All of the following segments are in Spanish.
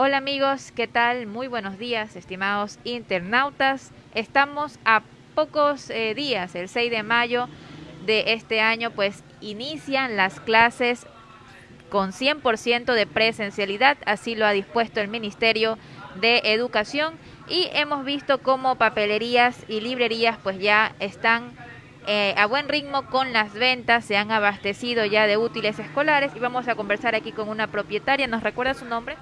Hola amigos, ¿qué tal? Muy buenos días, estimados internautas. Estamos a pocos eh, días, el 6 de mayo de este año, pues inician las clases con 100% de presencialidad, así lo ha dispuesto el Ministerio de Educación y hemos visto cómo papelerías y librerías pues ya están eh, a buen ritmo con las ventas, se han abastecido ya de útiles escolares y vamos a conversar aquí con una propietaria. ¿Nos recuerda su nombre?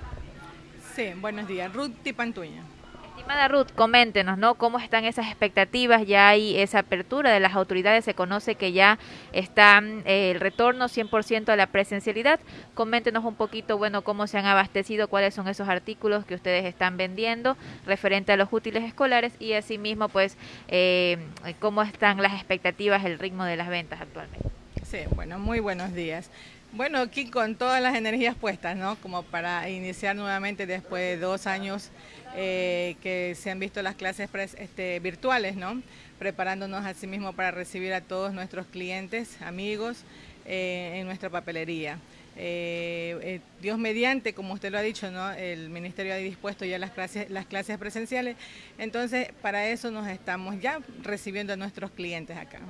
Sí, buenos días. Ruth Tipantuña. Estimada Ruth, coméntenos, ¿no? ¿Cómo están esas expectativas? Ya hay esa apertura de las autoridades, se conoce que ya está eh, el retorno 100% a la presencialidad. Coméntenos un poquito, bueno, cómo se han abastecido, cuáles son esos artículos que ustedes están vendiendo referente a los útiles escolares y asimismo, pues, eh, cómo están las expectativas, el ritmo de las ventas actualmente. Sí, bueno, muy buenos días. Bueno, aquí con todas las energías puestas, ¿no? Como para iniciar nuevamente después de dos años eh, que se han visto las clases este, virtuales, ¿no? Preparándonos a sí mismo para recibir a todos nuestros clientes, amigos, eh, en nuestra papelería. Eh, Dios mediante, como usted lo ha dicho, ¿no? el Ministerio ha dispuesto ya las clases, las clases presenciales, entonces para eso nos estamos ya recibiendo a nuestros clientes acá.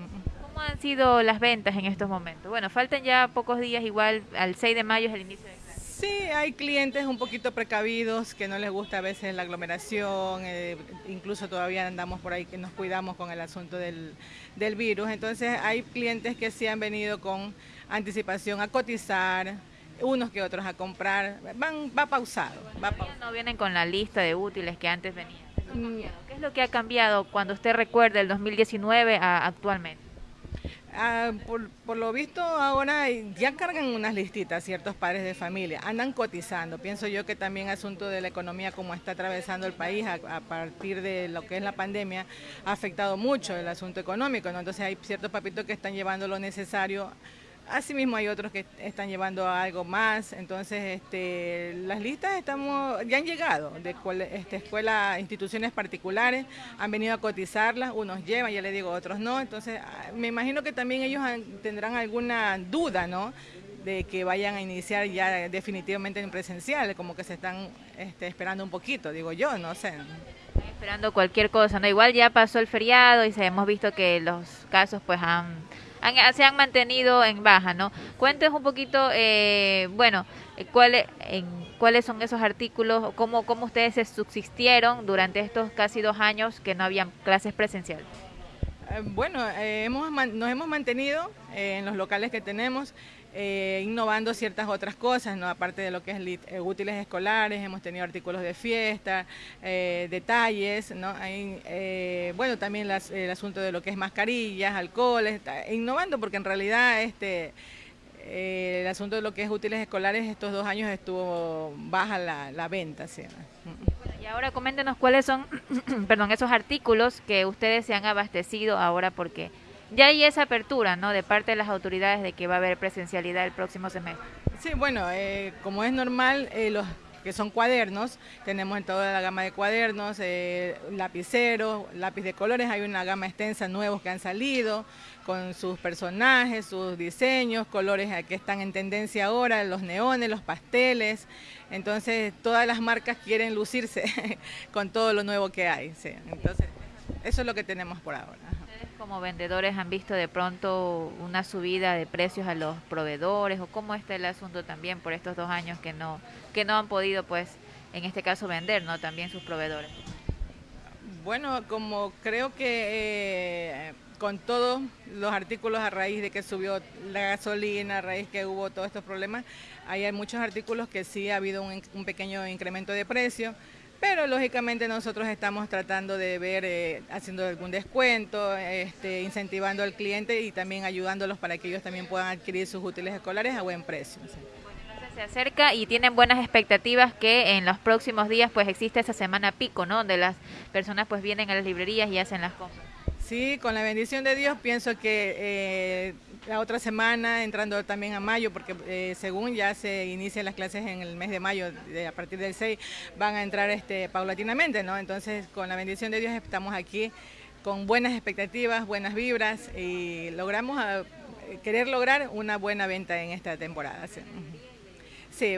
¿Cómo han sido las ventas en estos momentos? Bueno, faltan ya pocos días, igual al 6 de mayo es el inicio de clases. Sí, hay clientes un poquito precavidos que no les gusta a veces la aglomeración, eh, incluso todavía andamos por ahí que nos cuidamos con el asunto del, del virus. Entonces hay clientes que sí han venido con anticipación a cotizar, unos que otros a comprar, van, va pausado. Va pausado. No vienen con la lista de útiles que antes venían. Mm. ¿Qué es lo que ha cambiado cuando usted recuerda el 2019 a actualmente? Ah, por, lo visto ahora ya cargan unas listitas ciertos padres de familia, andan cotizando. Pienso yo que también asunto de la economía como está atravesando el país a, partir de lo que es la pandemia ha afectado mucho el asunto económico. Entonces hay ciertos papitos que están llevando lo necesario Asimismo hay otros que están llevando algo más, entonces este, las listas estamos, ya han llegado de este, escuelas, instituciones particulares, han venido a cotizarlas, unos llevan, ya le digo, otros no, entonces ah, me imagino que también ellos tendrán alguna duda, ¿no? de que vayan a iniciar ya definitivamente en presencial, como que se están este, esperando un poquito, digo yo, no sé. Esperando cualquier cosa, ¿no? Igual ya pasó el feriado y hemos visto que los casos pues han se han mantenido en baja, ¿no? Cuéntenos un poquito, eh, bueno, eh, cuáles cuáles son esos artículos, cómo, cómo ustedes se subsistieron durante estos casi dos años que no habían clases presenciales. Eh, bueno, hemos, nos hemos mantenido en los locales que tenemos. Eh, innovando ciertas otras cosas, ¿no? aparte de lo que es eh, útiles escolares, hemos tenido artículos de fiesta, eh, detalles, ¿no? bueno, también el asunto de lo que es mascarillas, alcoholes, innovando porque en realidad este el asunto de lo que es útiles escolares estos dos años estuvo baja la, venta. ¿sí? y ahora coméntenos cuáles son perdón, esos artículos que ustedes se han abastecido ahora porque ya hay esa apertura, ¿no? De parte de las autoridades de que va a haber presencialidad el próximo semestre. Sí, bueno, eh, como es normal, eh, los que son cuadernos, tenemos en toda la gama de cuadernos, eh, lapiceros, lápiz de colores, hay una gama extensa nuevos que han salido con sus personajes, sus diseños, colores que están en tendencia ahora, los neones, los pasteles, entonces todas las marcas quieren lucirse con todo lo nuevo que hay, entonces eso es lo que tenemos por ahora como vendedores han visto de pronto una subida de precios a los proveedores o cómo está el asunto también por estos dos años que no que no han podido pues en este caso vender no también sus proveedores bueno como creo que eh, con todos los artículos a raíz de que subió la gasolina a raíz que hubo todos estos problemas hay muchos artículos que sí ha habido un, un pequeño incremento de precio pero lógicamente nosotros estamos tratando de ver, eh, haciendo algún descuento, este, incentivando al cliente y también ayudándolos para que ellos también puedan adquirir sus útiles escolares a buen precio. se acerca y tienen buenas expectativas que en los próximos días pues existe esa semana pico, ¿no? Donde las personas pues vienen a las librerías y hacen las compras. Sí, con la bendición de Dios pienso que eh, la otra semana, entrando también a mayo, porque eh, según ya se inician las clases en el mes de mayo, a partir del 6, van a entrar este, paulatinamente, ¿no? Entonces, con la bendición de Dios estamos aquí con buenas expectativas, buenas vibras y logramos ah, querer lograr una buena venta en esta temporada.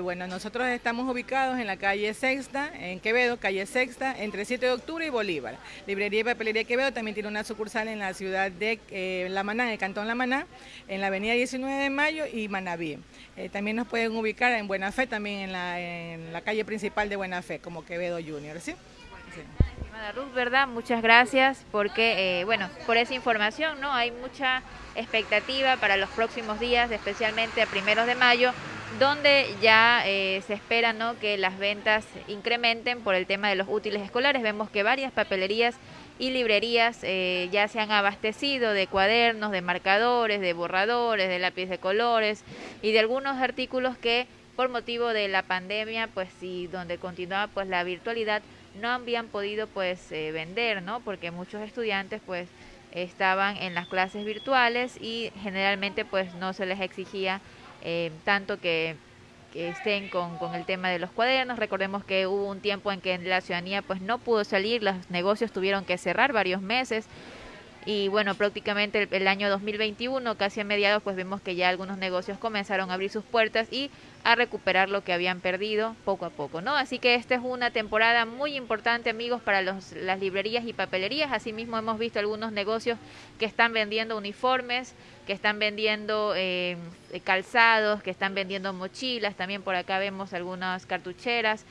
Bueno, nosotros estamos ubicados en la calle Sexta, en Quevedo, calle Sexta, entre 7 de octubre y Bolívar. Librería y Papelería Quevedo también tiene una sucursal en la ciudad de eh, La Maná, en el cantón La Maná, en la avenida 19 de Mayo y Manaví. Eh, también nos pueden ubicar en Buena Fe, también en la, calle principal de Buena Fe, como Quevedo Junior, ¿sí? Estimada Ruth, ¿verdad? Muchas gracias porque, eh, bueno, por esa información, ¿no? Hay mucha expectativa para los próximos días, especialmente a primeros de mayo, donde ya eh, se espera ¿no? que las ventas incrementen por el tema de los útiles escolares. Vemos que varias papelerías y librerías eh, ya se han abastecido de cuadernos, de marcadores, de borradores, de lápiz de colores y de algunos artículos que por motivo de la pandemia, pues y donde continuaba pues la virtualidad, no habían podido pues eh, vender, ¿no? Porque muchos estudiantes pues estaban en las clases virtuales y generalmente pues no se les exigía eh, tanto que, estén con, con, el tema de los cuadernos. Recordemos que hubo un tiempo en que la ciudadanía pues no pudo salir, los negocios tuvieron que cerrar varios meses y bueno, prácticamente el, año 2021, casi a mediados, pues vemos que ya algunos negocios comenzaron a abrir sus puertas y a recuperar lo que habían perdido poco a poco, ¿no? Así que esta es una temporada muy importante, amigos, para los, las librerías y papelerías. Asimismo, hemos visto algunos negocios que están vendiendo uniformes, que están vendiendo eh, calzados, que están vendiendo mochilas. También por acá vemos algunas cartucheras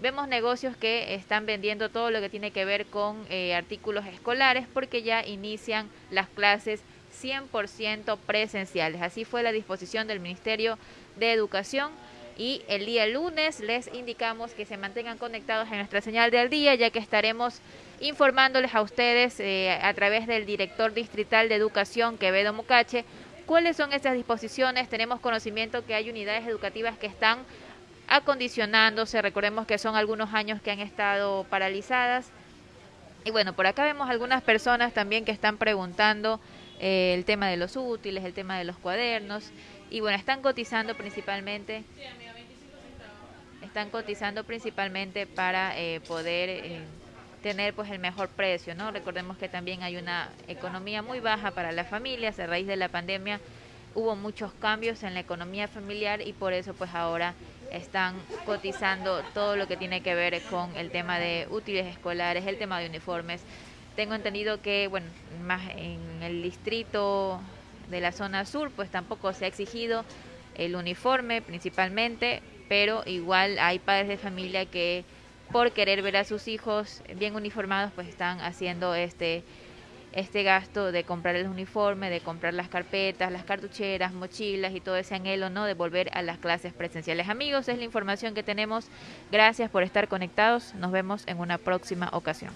vemos negocios que están vendiendo todo lo que tiene que ver con eh, artículos escolares porque ya inician las clases 100% presenciales. Así fue la disposición del Ministerio de Educación y el día lunes les indicamos que se mantengan conectados en nuestra señal del día ya que estaremos informándoles a ustedes eh, a través del director distrital de educación Quevedo Mucache cuáles son esas disposiciones. Tenemos conocimiento que hay unidades educativas que están acondicionándose. Recordemos que son algunos años que han estado paralizadas. Y bueno, por acá vemos algunas personas también que están preguntando eh, el tema de los útiles, el tema de los cuadernos. Y bueno, están cotizando principalmente. Están cotizando principalmente para eh, poder eh, tener pues el mejor precio, ¿no? Recordemos que también hay una economía muy baja para las familias a raíz de la pandemia hubo muchos cambios en la economía familiar y por eso pues ahora están cotizando todo lo que tiene que ver con el tema de útiles escolares, el tema de uniformes. Tengo entendido que, bueno, más en el distrito de la zona sur, pues tampoco se ha exigido el uniforme principalmente, pero igual hay padres de familia que por querer ver a sus hijos bien uniformados, pues están haciendo este este gasto de comprar el uniforme, de comprar las carpetas, las cartucheras, mochilas y todo ese anhelo, ¿no? De volver a las clases presenciales. Amigos, es la información que tenemos. Gracias por estar conectados. Nos vemos en una próxima ocasión.